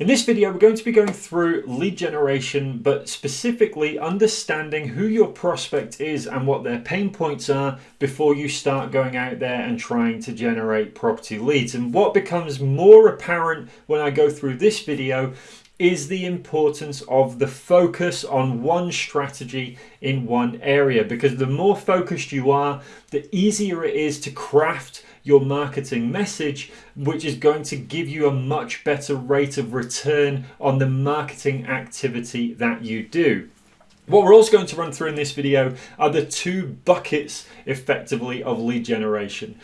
In this video, we're going to be going through lead generation, but specifically understanding who your prospect is and what their pain points are before you start going out there and trying to generate property leads. And what becomes more apparent when I go through this video is the importance of the focus on one strategy in one area because the more focused you are, the easier it is to craft your marketing message, which is going to give you a much better rate of return on the marketing activity that you do. What we're also going to run through in this video are the two buckets effectively of lead generation.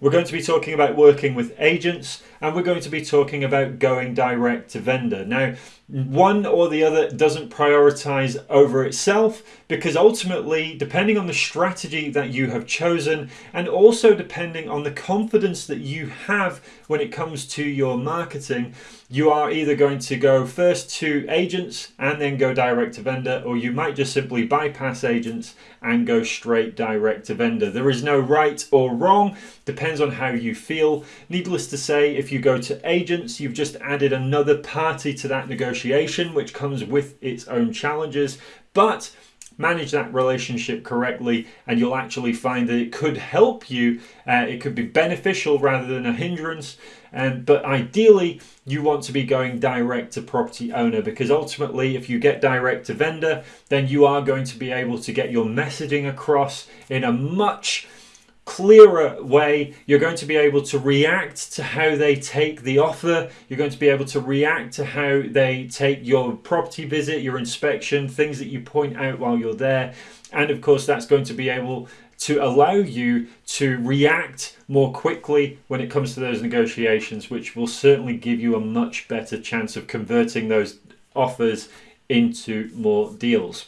We're going to be talking about working with agents and we're going to be talking about going direct to vendor. Now, Mm-hmm. one or the other doesn't prioritize over itself because ultimately, depending on the strategy that you have chosen and also depending on the confidence that you have when it comes to your marketing, you are either going to go first to agents and then go direct to vendor, or you might just simply bypass agents and go straight direct to vendor. There is no right or wrong, depends on how you feel. Needless to say, if you go to agents, you've just added another party to that negotiation, which comes with its own challenges. But manage that relationship correctly and you'll actually find that it could help you uh, it could be beneficial rather than a hindrance um, but ideally you want to be going direct to property owner because ultimately if you get direct to vendor then you are going to be able to get your messaging across in a much clearer way. You're going to be able to react to how they take the offer. You're going to be able to react to how they take your property visit, your inspection, things that you point out while you're there. And of course, that's going to be able to allow you to react more quickly when it comes to those negotiations, which will certainly give you a much better chance of converting those offers into more deals.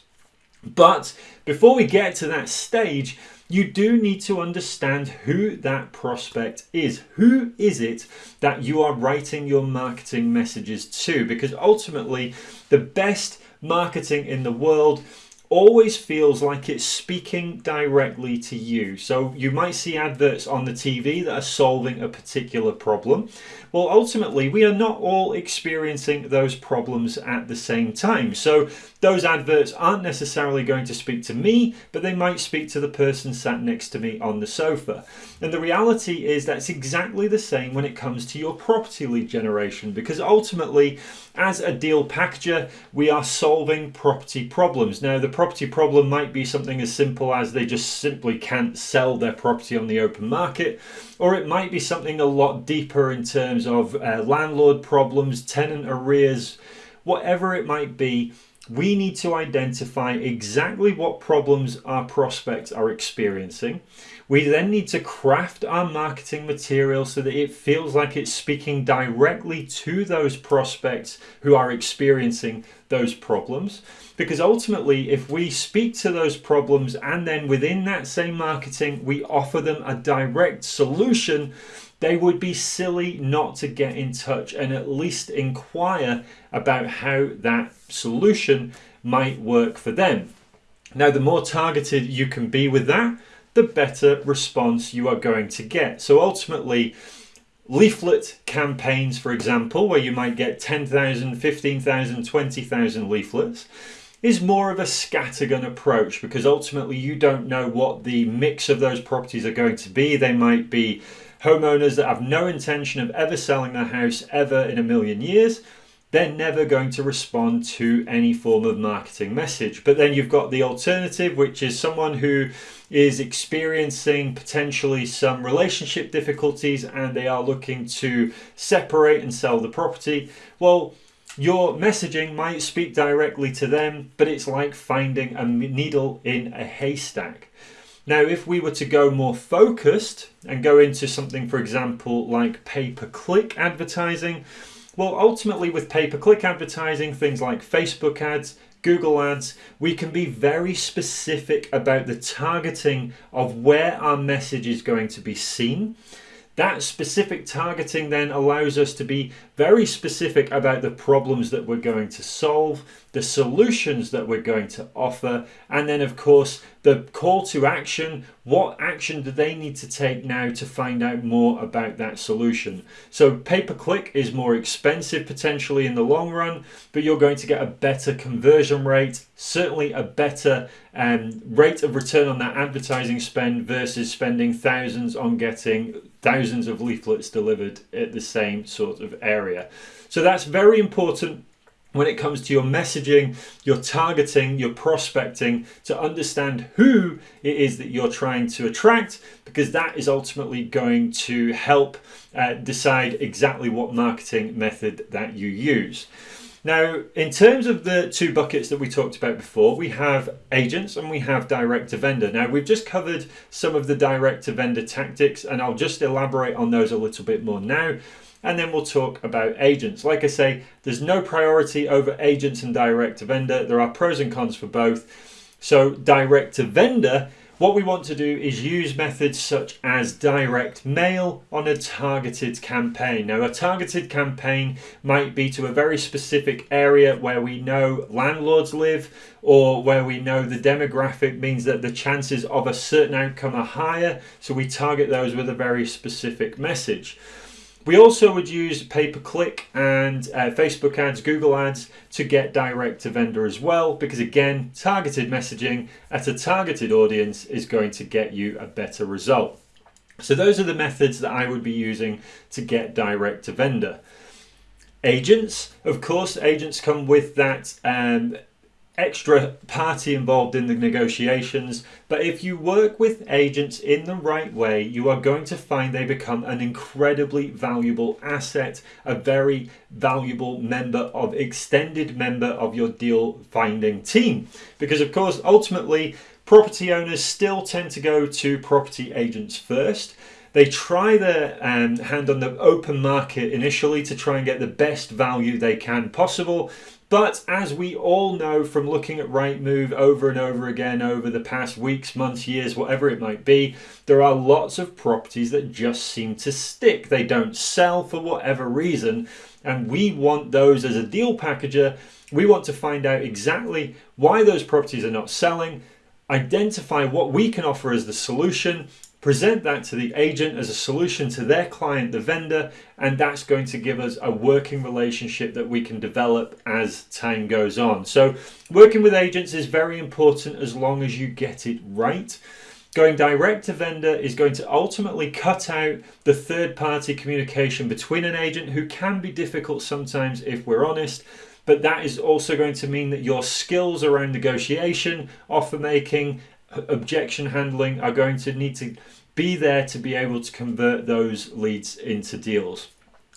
But before we get to that stage, you do need to understand who that prospect is. Who is it that you are writing your marketing messages to? Because ultimately, the best marketing in the world always feels like it's speaking directly to you. So you might see adverts on the TV that are solving a particular problem. Well, ultimately, we are not all experiencing those problems at the same time. So those adverts aren't necessarily going to speak to me, but they might speak to the person sat next to me on the sofa. And the reality is that's exactly the same when it comes to your property lead generation, because ultimately, as a deal packager, we are solving property problems. Now, the property problem might be something as simple as they just simply can't sell their property on the open market, or it might be something a lot deeper in terms of uh, landlord problems, tenant arrears, whatever it might be we need to identify exactly what problems our prospects are experiencing. We then need to craft our marketing material so that it feels like it's speaking directly to those prospects who are experiencing those problems. Because ultimately, if we speak to those problems and then within that same marketing, we offer them a direct solution, they would be silly not to get in touch and at least inquire about how that solution might work for them. Now, the more targeted you can be with that, the better response you are going to get. So ultimately, leaflet campaigns, for example, where you might get 10,000, 15,000, 20,000 leaflets, is more of a scattergun approach because ultimately you don't know what the mix of those properties are going to be. They might be homeowners that have no intention of ever selling their house ever in a million years they're never going to respond to any form of marketing message. But then you've got the alternative, which is someone who is experiencing potentially some relationship difficulties and they are looking to separate and sell the property. Well, your messaging might speak directly to them, but it's like finding a needle in a haystack. Now, if we were to go more focused and go into something, for example, like pay per click advertising, well, ultimately, with pay per click advertising, things like Facebook ads, Google Ads, we can be very specific about the targeting of where our message is going to be seen. That specific targeting then allows us to be very specific about the problems that we're going to solve, the solutions that we're going to offer, and then, of course, the call to action. What action do they need to take now to find out more about that solution? So, pay per click is more expensive potentially in the long run, but you're going to get a better conversion rate, certainly a better um, rate of return on that advertising spend versus spending thousands on getting thousands of leaflets delivered at the same sort of area. So, that's very important when it comes to your messaging, your targeting, your prospecting, to understand who it is that you're trying to attract, because that is ultimately going to help uh, decide exactly what marketing method that you use. Now, in terms of the two buckets that we talked about before, we have agents and we have direct to vendor. Now, we've just covered some of the direct to vendor tactics, and I'll just elaborate on those a little bit more now and then we'll talk about agents. Like I say, there's no priority over agents and direct to vendor. There are pros and cons for both. So, direct to vendor, what we want to do is use methods such as direct mail on a targeted campaign. Now, a targeted campaign might be to a very specific area where we know landlords live or where we know the demographic means that the chances of a certain outcome are higher. So, we target those with a very specific message. We also would use pay per click and uh, Facebook ads, Google ads to get direct to vendor as well, because again, targeted messaging at a targeted audience is going to get you a better result. So, those are the methods that I would be using to get direct to vendor. Agents, of course, agents come with that um, extra party involved in the negotiations. But if you work with agents in the right way, you are going to find they become an incredibly valuable asset, a very valuable member of extended member of your deal finding team. Because of course, ultimately, property owners still tend to go to property agents first. They try their um, hand on the open market initially to try and get the best value they can possible. But as we all know from looking at Rightmove over and over again over the past weeks, months, years, whatever it might be, there are lots of properties that just seem to stick. They don't sell for whatever reason. And we want those as a deal packager. We want to find out exactly why those properties are not selling, identify what we can offer as the solution, present that to the agent as a solution to their client, the vendor, and that's going to give us a working relationship that we can develop as time goes on. So, working with agents is very important as long as you get it right. Going direct to vendor is going to ultimately cut out the third party communication between an agent who can be difficult sometimes if we're honest. But that is also going to mean that your skills around negotiation, offer making, objection handling are going to need to be there to be able to convert those leads into deals.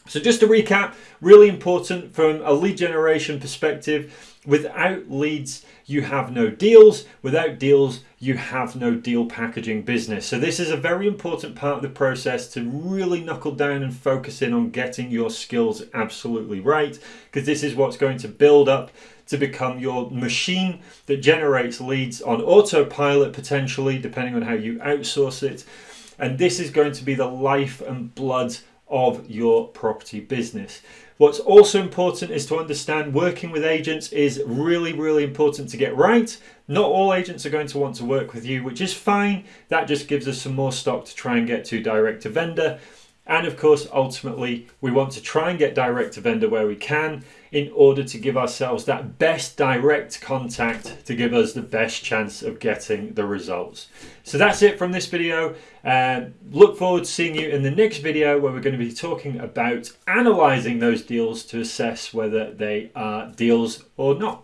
So, just to recap, really important from a lead generation perspective. Without leads, you have no deals. Without deals, you have no deal packaging business. So, this is a very important part of the process to really knuckle down and focus in on getting your skills absolutely right, because this is what's going to build up to become your machine that generates leads on autopilot, potentially, depending on how you outsource it. And this is going to be the life and blood of your property business. What's also important is to understand working with agents is really, really important to get right. Not all agents are going to want to work with you, which is fine. That just gives us some more stock to try and get to direct to vendor. And of course, ultimately, we want to try and get direct to vendor where we can in order to give ourselves that best direct contact to give us the best chance of getting the results. So that's it from this video. Uh, look forward to seeing you in the next video where we're going to be talking about analyzing those deals to assess whether they are deals or not.